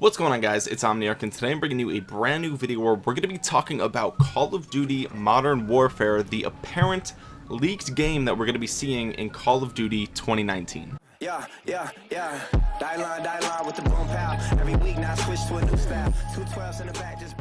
what's going on guys? It's omniarch and today i'm bringing you a brand new video where we're going to be talking about call of duty modern warfare the apparent leaked game that we're going to be seeing in call of duty 2019 yeah yeah yeah. Die line die line with the boom pow. Every week now switch to a new style. Two 12s in the back just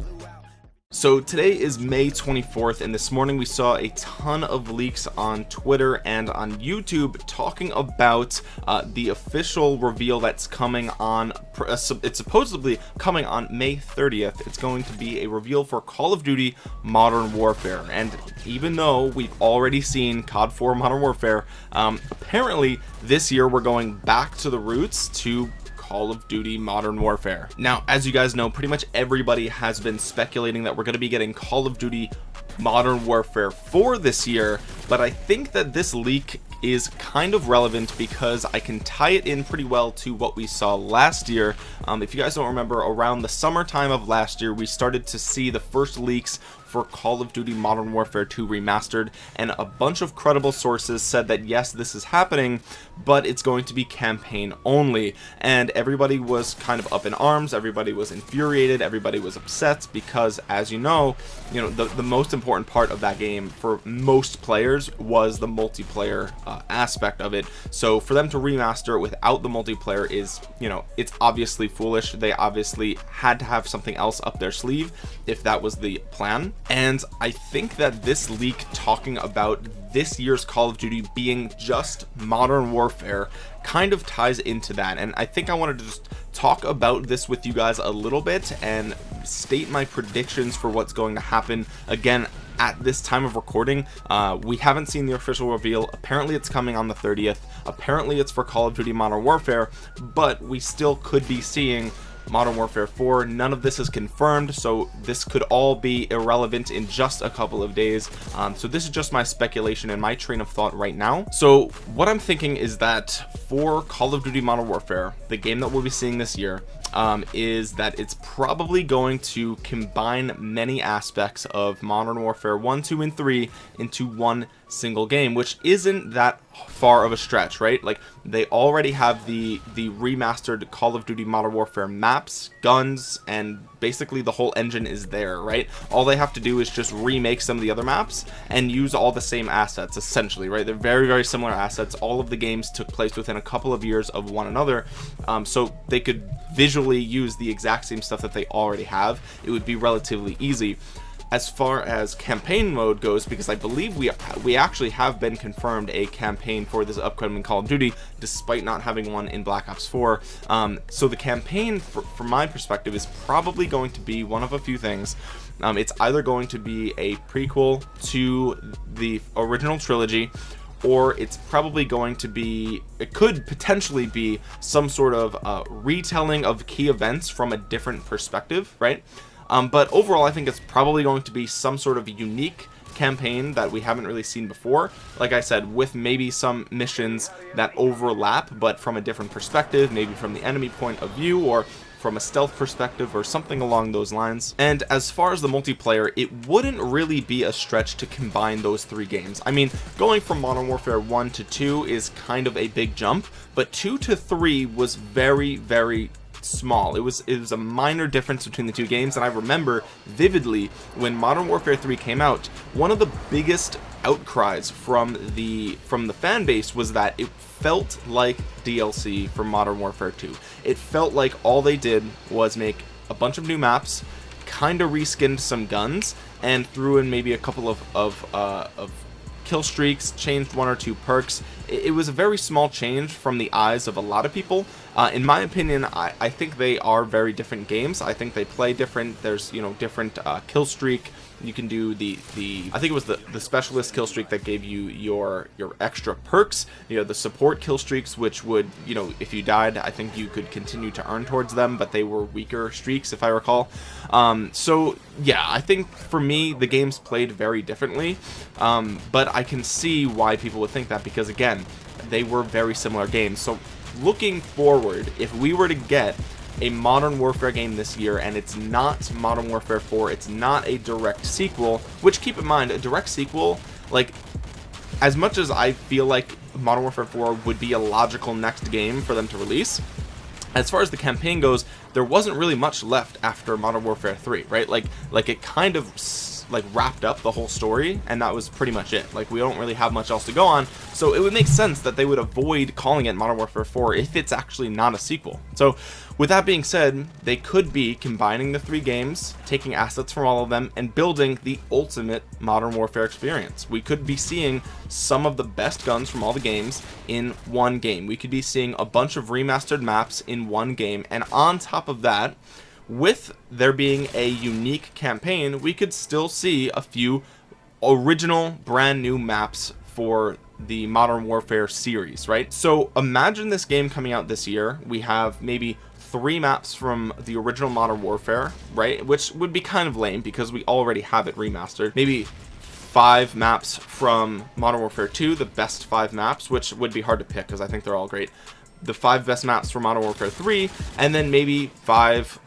so today is May 24th and this morning we saw a ton of leaks on Twitter and on YouTube talking about uh, the official reveal that's coming on uh, it's supposedly coming on May 30th it's going to be a reveal for Call of Duty Modern Warfare. And even though we've already seen COD 4 Modern Warfare um, apparently this year we're going back to the roots to Call of Duty Modern Warfare. Now, as you guys know, pretty much everybody has been speculating that we're going to be getting Call of Duty Modern Warfare 4 this year, but I think that this leak is kind of relevant because I can tie it in pretty well to what we saw last year. Um, if you guys don't remember, around the summertime of last year, we started to see the first leaks for Call of Duty Modern Warfare 2 Remastered and a bunch of credible sources said that yes this is happening but it's going to be campaign only. And everybody was kind of up in arms everybody was infuriated everybody was upset because as you know you know the, the most important part of that game for most players was the multiplayer uh, aspect of it. So for them to remaster it without the multiplayer is you know it's obviously foolish. They obviously had to have something else up their sleeve if that was the plan and I think that this leak talking about this year's Call of Duty being just modern warfare kind of ties into that. And I think I wanted to just talk about this with you guys a little bit and state my predictions for what's going to happen again at this time of recording. Uh, we haven't seen the official reveal. Apparently it's coming on the 30th apparently it's for Call of Duty Modern Warfare but we still could be seeing Modern Warfare 4 none of this is confirmed so this could all be irrelevant in just a couple of days. Um, so this is just my speculation and my train of thought right now. So what I'm thinking is that for Call of Duty Modern Warfare the game that we'll be seeing this year um, is that it's probably going to combine many aspects of Modern Warfare 1, 2, and 3 into one single game, which isn't that far of a stretch, right? Like they already have the the remastered Call of Duty Modern Warfare maps, guns, and basically the whole engine is there, right? All they have to do is just remake some of the other maps and use all the same assets, essentially, right? They're very, very similar assets. All of the games took place within a couple of years of one another, um, so they could visually use the exact same stuff that they already have. It would be relatively easy as far as campaign mode goes because I believe we we actually have been confirmed a campaign for this upcoming Call of Duty despite not having one in Black Ops 4 um, so the campaign for, from my perspective is probably going to be one of a few things. Um, it's either going to be a prequel to the original trilogy or it's probably going to be it could potentially be some sort of uh, retelling of key events from a different perspective right um, but overall I think it's probably going to be some sort of unique campaign that we haven't really seen before. Like I said with maybe some missions that overlap but from a different perspective maybe from the enemy point of view or from a stealth perspective or something along those lines. And as far as the multiplayer it wouldn't really be a stretch to combine those three games. I mean going from Modern Warfare 1 to 2 is kind of a big jump but 2 to 3 was very very small. It was it was a minor difference between the two games and I remember vividly when Modern Warfare 3 came out one of the biggest outcries from the from the fan base was that it felt like DLC for Modern Warfare 2 it felt like all they did was make a bunch of new maps kind of reskinned some guns and threw in maybe a couple of of, uh, of kill streaks changed one or two perks. It, it, was a very small change from the eyes of a lot of people uh, in my opinion I, I think they are very different games. I think they play different. There's you know different uh, kill streak. You can do the the I think it was the the specialist kill streak that gave you your your extra perks. You know the support kill streaks which would you know if you died I think you could continue to earn towards them but they were weaker streaks if I recall. Um, so yeah I think for me the games played very differently. Um, but I can see why people would think that because again they were very similar games. So looking forward if we were to get a Modern Warfare game this year and it's not Modern Warfare 4 it's not a direct sequel which keep in mind a direct sequel like as much as I feel like Modern Warfare 4 would be a logical next game for them to release as far as the campaign goes there wasn't really much left after modern warfare 3 right? Like like it kind of like wrapped up the whole story and that was pretty much it. Like we don't really have much else to go on. So it would make sense that they would avoid calling it modern warfare 4 if it's actually not a sequel. So with that being said they could be combining the three games taking assets from all of them and building the ultimate modern warfare experience. We could be seeing some of the best guns from all the games in one game. We could be seeing a bunch of remastered maps in one game. And on top of that with there being a unique campaign we could still see a few original brand new maps for the modern warfare series right? So imagine this game coming out this year. We have maybe three maps from the original modern warfare right? Which would be kind of lame because we already have it remastered. Maybe five maps from modern warfare 2 the best five maps which would be hard to pick because i think they're all great. The five best maps for modern warfare 3 and then maybe five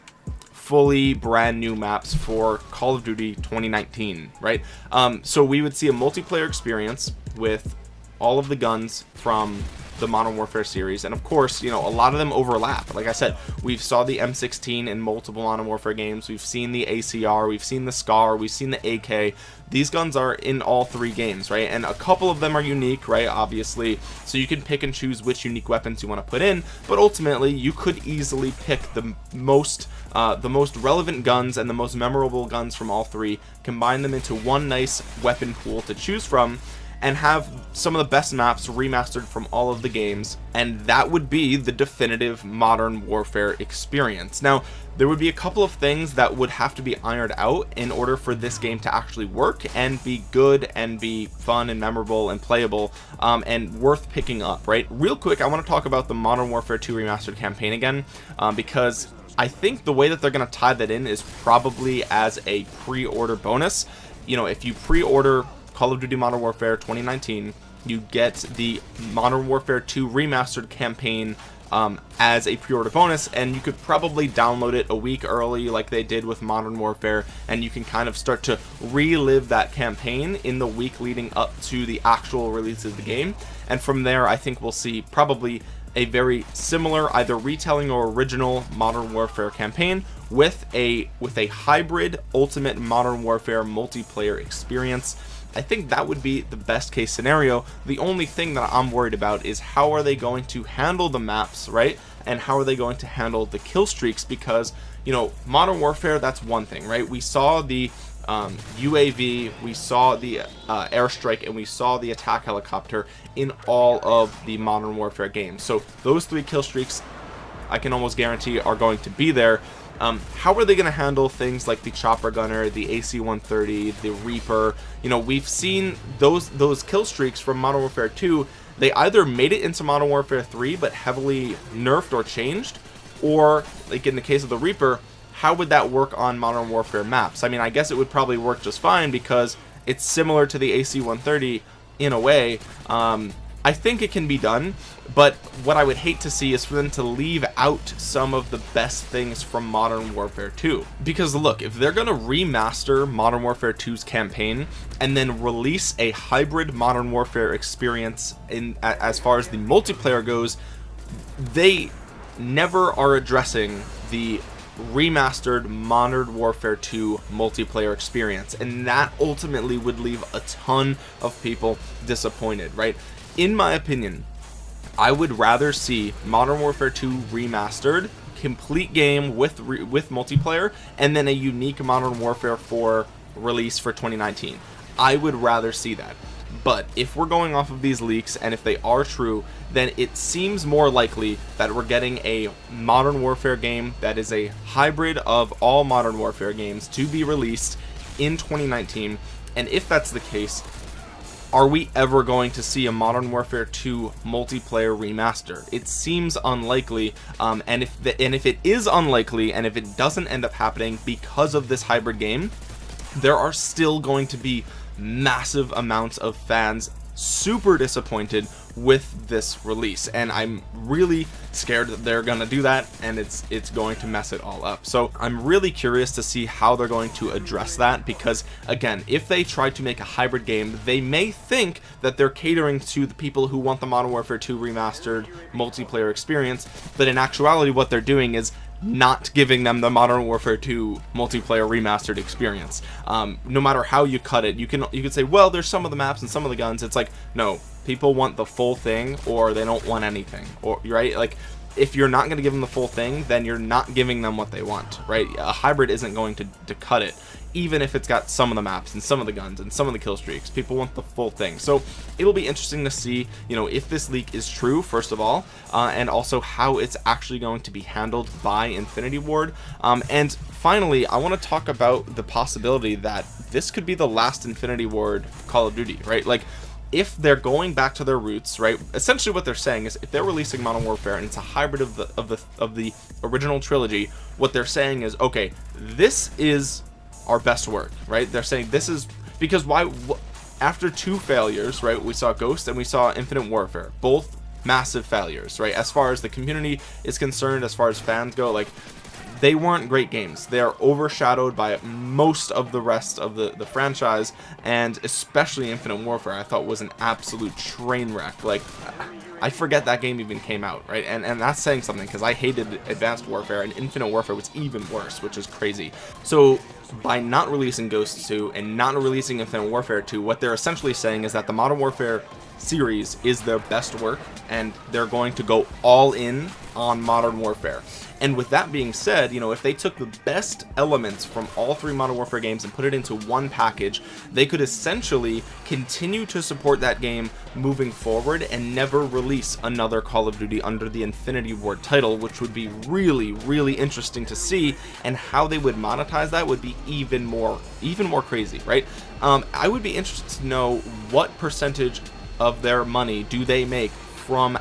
fully brand new maps for Call of Duty 2019 right? Um, so we would see a multiplayer experience with all of the guns from the modern warfare series and of course you know a lot of them overlap. Like i said we've saw the m16 in multiple modern warfare games. We've seen the acr we've seen the scar we've seen the ak these guns are in all three games right? And a couple of them are unique right obviously. So you can pick and choose which unique weapons you want to put in but ultimately you could easily pick the most uh, the most relevant guns and the most memorable guns from all three combine them into one nice weapon pool to choose from and have some of the best maps remastered from all of the games and that would be the definitive modern warfare experience. Now there would be a couple of things that would have to be ironed out in order for this game to actually work and be good and be fun and memorable and playable um, and worth picking up right? Real quick I want to talk about the modern warfare 2 remastered campaign again um, because I think the way that they're going to tie that in is probably as a pre-order bonus. You know if you pre-order Call of Duty Modern Warfare 2019 you get the Modern Warfare 2 remastered campaign um, as a pre-order bonus and you could probably download it a week early like they did with Modern Warfare and you can kind of start to relive that campaign in the week leading up to the actual release of the game. And from there I think we'll see probably a very similar either retelling or original modern warfare campaign with a with a hybrid ultimate modern warfare multiplayer experience I think that would be the best case scenario. The only thing that I'm worried about is how are they going to handle the maps right? And how are they going to handle the kill streaks? Because you know modern warfare that's one thing right? We saw the um, UAV we saw the uh, airstrike and we saw the attack helicopter in all of the modern warfare games. So those three kill streaks I can almost guarantee are going to be there um, how are they going to handle things like the chopper gunner the AC-130 the Reaper? You know we've seen those those kill streaks from Modern Warfare 2 they either made it into Modern Warfare 3 but heavily nerfed or changed or like in the case of the Reaper how would that work on Modern Warfare maps? I mean I guess it would probably work just fine because it's similar to the AC-130 in a way. Um, I think it can be done but what I would hate to see is for them to leave out some of the best things from Modern Warfare 2 because look if they're gonna remaster Modern Warfare 2's campaign and then release a hybrid Modern Warfare experience in as far as the multiplayer goes they never are addressing the remastered modern warfare 2 multiplayer experience. And that ultimately would leave a ton of people disappointed right in my opinion I would rather see Modern Warfare 2 remastered complete game with with multiplayer and then a unique Modern Warfare 4 release for 2019 I would rather see that. But if we're going off of these leaks and if they are true then it seems more likely that we're getting a modern warfare game that is a hybrid of all modern warfare games to be released in 2019 and if that's the case are we ever going to see a modern warfare 2 multiplayer remaster? It seems unlikely um, and if the, and if it is unlikely and if it doesn't end up happening because of this hybrid game there are still going to be massive amounts of fans super disappointed with this release and I'm really scared that they're gonna do that and it's it's going to mess it all up. So I'm really curious to see how they're going to address that because again if they try to make a hybrid game they may think that they're catering to the people who want the Modern Warfare 2 remastered multiplayer experience but in actuality what they're doing is not giving them the modern warfare 2 multiplayer remastered experience. Um, no matter how you cut it you can you can say well there's some of the maps and some of the guns. It's like no people want the full thing or they don't want anything or right? Like if you're not going to give them the full thing then you're not giving them what they want right? A hybrid isn't going to, to cut it even if it's got some of the maps and some of the guns and some of the kill streaks. People want the full thing. So it'll be interesting to see you know if this leak is true first of all uh, and also how it's actually going to be handled by infinity ward. Um, and finally i want to talk about the possibility that this could be the last infinity ward call of duty right? Like if they're going back to their roots right essentially what they're saying is if they're releasing modern warfare and it's a hybrid of the of the of the original trilogy what they're saying is okay this is our best work right? They're saying this is because why after two failures right we saw ghost and we saw infinite warfare both massive failures right? As far as the community is concerned as far as fans go like they weren't great games. They are overshadowed by most of the rest of the the franchise and especially infinite warfare i thought was an absolute train wreck. Like I forget that game even came out right? And and that's saying something because I hated advanced warfare and infinite warfare was even worse which is crazy. So by not releasing Ghost 2 and not releasing Infinite Warfare 2 what they're essentially saying is that the Modern Warfare series is their best work and they're going to go all in on Modern Warfare. And with that being said you know if they took the best elements from all three modern warfare games and put it into one package they could essentially continue to support that game moving forward and never release another call of duty under the infinity ward title which would be really really interesting to see. And how they would monetize that would be even more even more crazy right? Um, i would be interested to know what percentage of their money do they make from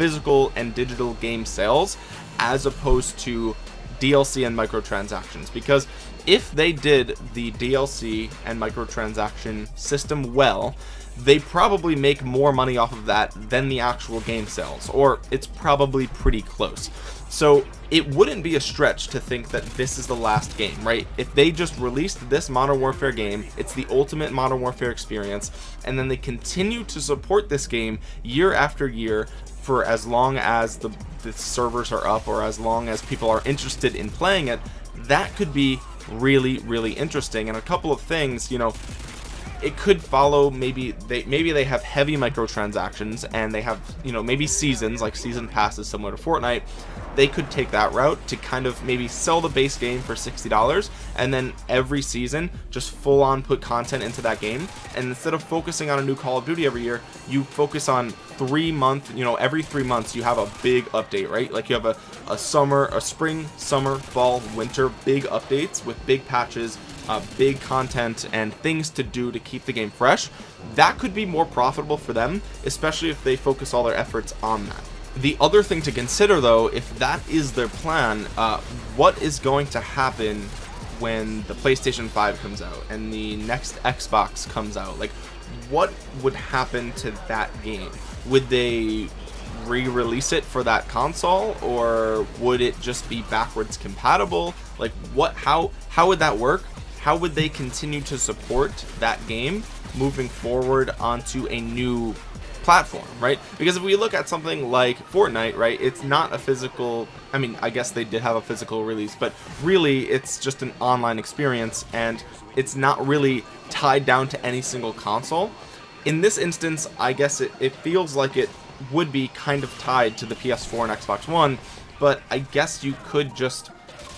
physical and digital game sales as opposed to DLC and microtransactions. Because if they did the DLC and microtransaction system well they probably make more money off of that than the actual game sales or it's probably pretty close. So it wouldn't be a stretch to think that this is the last game right? If they just released this modern warfare game it's the ultimate modern warfare experience and then they continue to support this game year after year for as long as the, the servers are up or as long as people are interested in playing it that could be really really interesting. And a couple of things you know it could follow maybe they maybe they have heavy microtransactions and they have you know maybe seasons like season passes similar to Fortnite. They could take that route to kind of maybe sell the base game for $60 and then every season just full on put content into that game. And instead of focusing on a new Call of Duty every year you focus on three month you know every three months you have a big update right? Like you have a, a summer a spring summer fall winter big updates with big patches uh, big content and things to do to keep the game fresh that could be more profitable for them especially if they focus all their efforts on that. The other thing to consider though if that is their plan uh, what is going to happen when the PlayStation 5 comes out and the next Xbox comes out? Like what would happen to that game? Would they re-release it for that console or would it just be backwards compatible? Like what how how would that work how would they continue to support that game moving forward onto a new platform right? Because if we look at something like Fortnite right it's not a physical I mean I guess they did have a physical release but really it's just an online experience and it's not really tied down to any single console. In this instance I guess it, it feels like it would be kind of tied to the PS4 and Xbox One but I guess you could just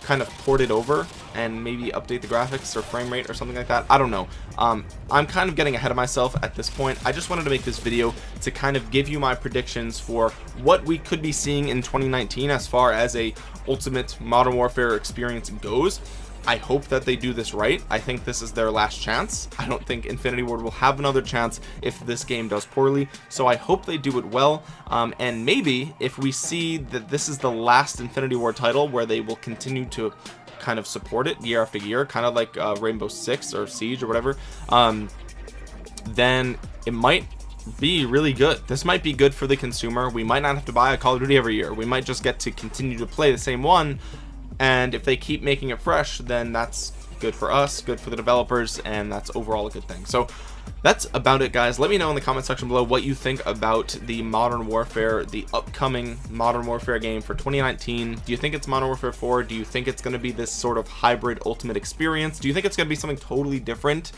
kind of port it over and maybe update the graphics or frame rate or something like that. I don't know. Um, I'm kind of getting ahead of myself at this point. I just wanted to make this video to kind of give you my predictions for what we could be seeing in 2019 as far as a ultimate modern warfare experience goes. I hope that they do this right. I think this is their last chance. I don't think Infinity Ward will have another chance if this game does poorly. So I hope they do it well. Um, and maybe if we see that this is the last Infinity Ward title where they will continue to kind of support it year after year kind of like uh, Rainbow Six or Siege or whatever um, then it might be really good. This might be good for the consumer. We might not have to buy a Call of Duty every year. We might just get to continue to play the same one and if they keep making it fresh then that's good for us good for the developers and that's overall a good thing. So that's about it guys. Let me know in the comment section below what you think about the modern warfare the upcoming modern warfare game for 2019 do you think it's modern warfare 4 do you think it's going to be this sort of hybrid ultimate experience? Do you think it's going to be something totally different?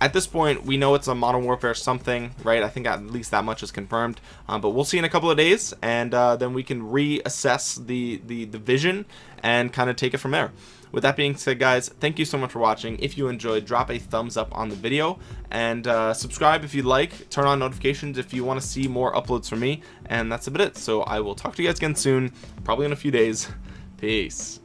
At this point we know it's a modern warfare something right? I think at least that much is confirmed. Um, but we'll see in a couple of days and uh, then we can reassess the the the vision and kind of take it from there with that being said guys thank you so much for watching. If you enjoyed drop a thumbs up on the video. And uh, subscribe if you'd like. Turn on notifications if you want to see more uploads from me. And that's about it. So i will talk to you guys again soon probably in a few days. Peace